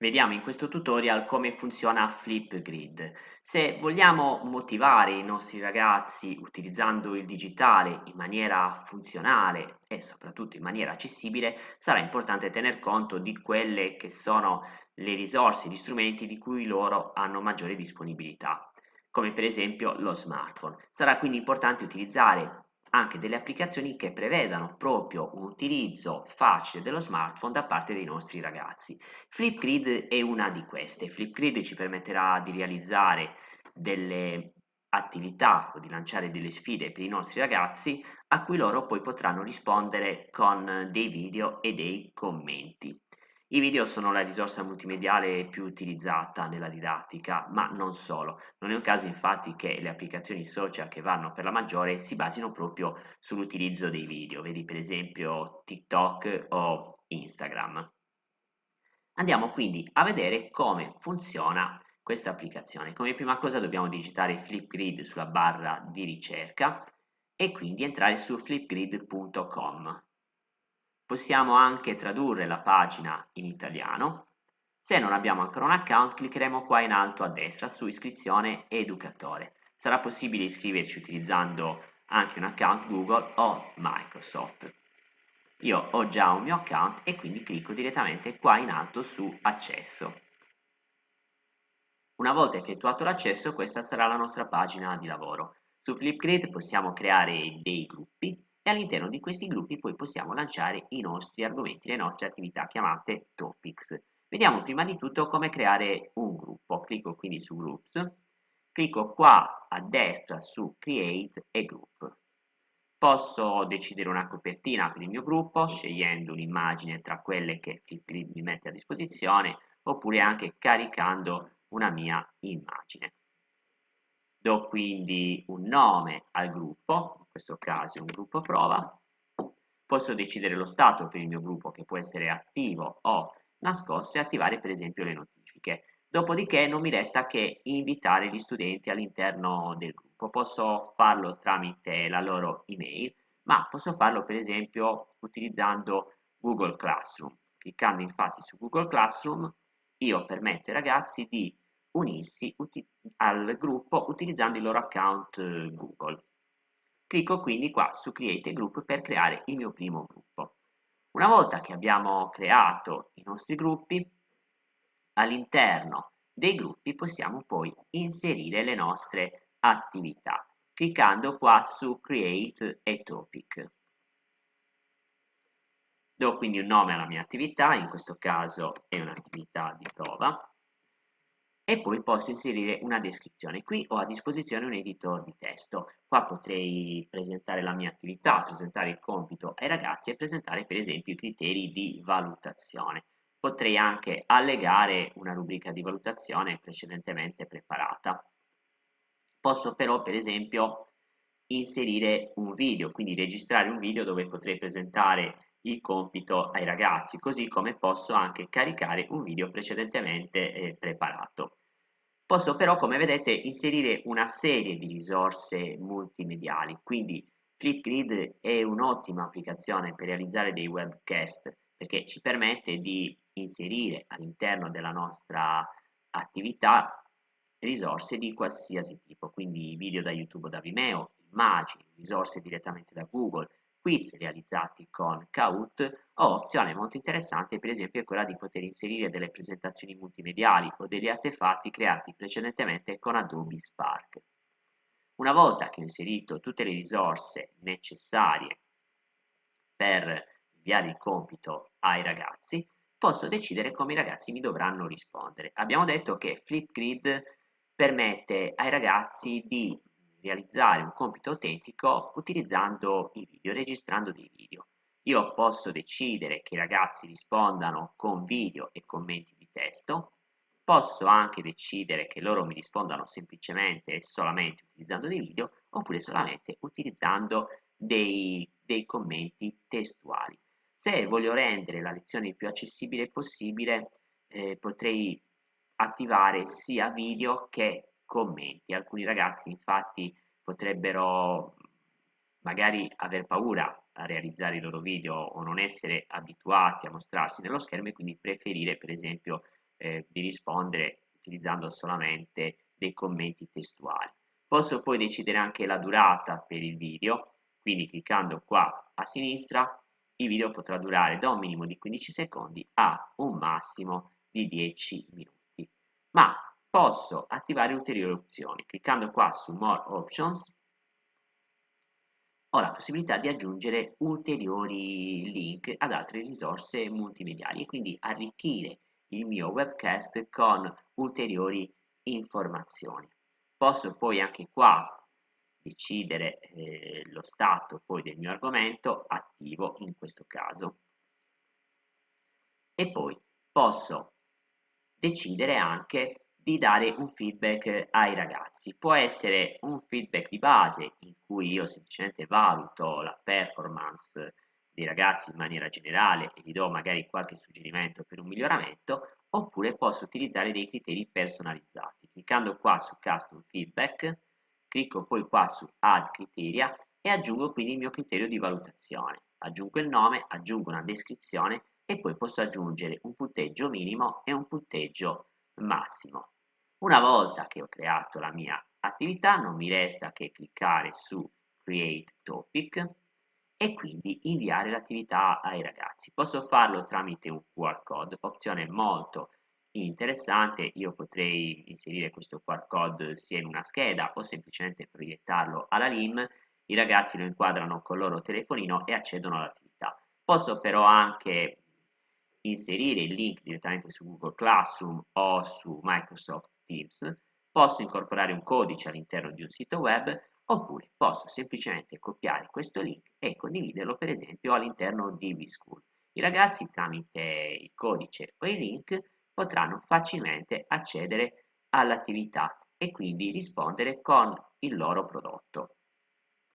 Vediamo in questo tutorial come funziona Flipgrid. Se vogliamo motivare i nostri ragazzi utilizzando il digitale in maniera funzionale e soprattutto in maniera accessibile, sarà importante tener conto di quelle che sono le risorse, gli strumenti di cui loro hanno maggiore disponibilità, come per esempio lo smartphone. Sarà quindi importante utilizzare anche delle applicazioni che prevedano proprio un utilizzo facile dello smartphone da parte dei nostri ragazzi. Flipgrid è una di queste. Flipgrid ci permetterà di realizzare delle attività o di lanciare delle sfide per i nostri ragazzi a cui loro poi potranno rispondere con dei video e dei commenti. I video sono la risorsa multimediale più utilizzata nella didattica, ma non solo. Non è un caso infatti che le applicazioni social che vanno per la maggiore si basino proprio sull'utilizzo dei video, vedi per esempio TikTok o Instagram. Andiamo quindi a vedere come funziona questa applicazione. Come prima cosa dobbiamo digitare Flipgrid sulla barra di ricerca e quindi entrare su flipgrid.com. Possiamo anche tradurre la pagina in italiano. Se non abbiamo ancora un account, cliccheremo qua in alto a destra su iscrizione educatore. Sarà possibile iscriverci utilizzando anche un account Google o Microsoft. Io ho già un mio account e quindi clicco direttamente qua in alto su accesso. Una volta effettuato l'accesso questa sarà la nostra pagina di lavoro. Su Flipgrid possiamo creare dei gruppi e all'interno di questi gruppi poi possiamo lanciare i nostri argomenti, le nostre attività chiamate topics. Vediamo prima di tutto come creare un gruppo. Clicco quindi su Groups, clicco qua a destra su Create a Group. Posso decidere una copertina per il mio gruppo scegliendo un'immagine tra quelle che mi mette a disposizione oppure anche caricando una mia immagine. Do quindi un nome al gruppo, in questo caso un gruppo prova. Posso decidere lo stato per il mio gruppo che può essere attivo o nascosto e attivare per esempio le notifiche. Dopodiché non mi resta che invitare gli studenti all'interno del gruppo. Posso farlo tramite la loro email, ma posso farlo per esempio utilizzando Google Classroom. Cliccando infatti su Google Classroom io permetto ai ragazzi di unirsi al gruppo utilizzando il loro account eh, Google. Clicco quindi qua su Create Group per creare il mio primo gruppo. Una volta che abbiamo creato i nostri gruppi, all'interno dei gruppi possiamo poi inserire le nostre attività, cliccando qua su Create a Topic. Do quindi un nome alla mia attività, in questo caso è un'attività di prova, e poi posso inserire una descrizione. Qui ho a disposizione un editor di testo. Qua potrei presentare la mia attività, presentare il compito ai ragazzi e presentare per esempio i criteri di valutazione. Potrei anche allegare una rubrica di valutazione precedentemente preparata. Posso però per esempio inserire un video, quindi registrare un video dove potrei presentare il compito ai ragazzi, così come posso anche caricare un video precedentemente eh, preparato. Posso però, come vedete, inserire una serie di risorse multimediali, quindi Flipgrid è un'ottima applicazione per realizzare dei webcast perché ci permette di inserire all'interno della nostra attività risorse di qualsiasi tipo, quindi video da YouTube o da Vimeo, immagini, risorse direttamente da Google, quiz realizzati con Kahoot o opzione molto interessante per esempio è quella di poter inserire delle presentazioni multimediali o degli artefatti creati precedentemente con Adobe Spark. Una volta che ho inserito tutte le risorse necessarie per inviare il compito ai ragazzi, posso decidere come i ragazzi mi dovranno rispondere. Abbiamo detto che Flipgrid permette ai ragazzi di realizzare un compito autentico utilizzando i video, registrando dei video. Io posso decidere che i ragazzi rispondano con video e commenti di testo, posso anche decidere che loro mi rispondano semplicemente e solamente utilizzando dei video oppure solamente utilizzando dei, dei commenti testuali. Se voglio rendere la lezione il più accessibile possibile eh, potrei attivare sia video che commenti. Alcuni ragazzi infatti potrebbero magari aver paura a realizzare i loro video o non essere abituati a mostrarsi nello schermo e quindi preferire per esempio eh, di rispondere utilizzando solamente dei commenti testuali. Posso poi decidere anche la durata per il video, quindi cliccando qua a sinistra il video potrà durare da un minimo di 15 secondi a un massimo di 10 minuti. Ma posso attivare ulteriori opzioni. Cliccando qua su More Options ho la possibilità di aggiungere ulteriori link ad altre risorse multimediali e quindi arricchire il mio webcast con ulteriori informazioni. Posso poi anche qua decidere eh, lo stato poi del mio argomento attivo in questo caso e poi posso decidere anche di dare un feedback ai ragazzi. Può essere un feedback di base in cui io semplicemente valuto la performance dei ragazzi in maniera generale e gli do magari qualche suggerimento per un miglioramento, oppure posso utilizzare dei criteri personalizzati. Cliccando qua su Custom Feedback, clicco poi qua su Add Criteria e aggiungo quindi il mio criterio di valutazione. Aggiungo il nome, aggiungo una descrizione e poi posso aggiungere un punteggio minimo e un punteggio massimo. Una volta che ho creato la mia attività non mi resta che cliccare su Create Topic e quindi inviare l'attività ai ragazzi. Posso farlo tramite un QR code, opzione molto interessante, io potrei inserire questo QR code sia in una scheda o semplicemente proiettarlo alla LIM, i ragazzi lo inquadrano col loro telefonino e accedono all'attività. Posso però anche inserire il link direttamente su Google Classroom o su Microsoft Teams, posso incorporare un codice all'interno di un sito web oppure posso semplicemente copiare questo link e condividerlo per esempio all'interno di VSchool. I ragazzi tramite il codice o il link potranno facilmente accedere all'attività e quindi rispondere con il loro prodotto.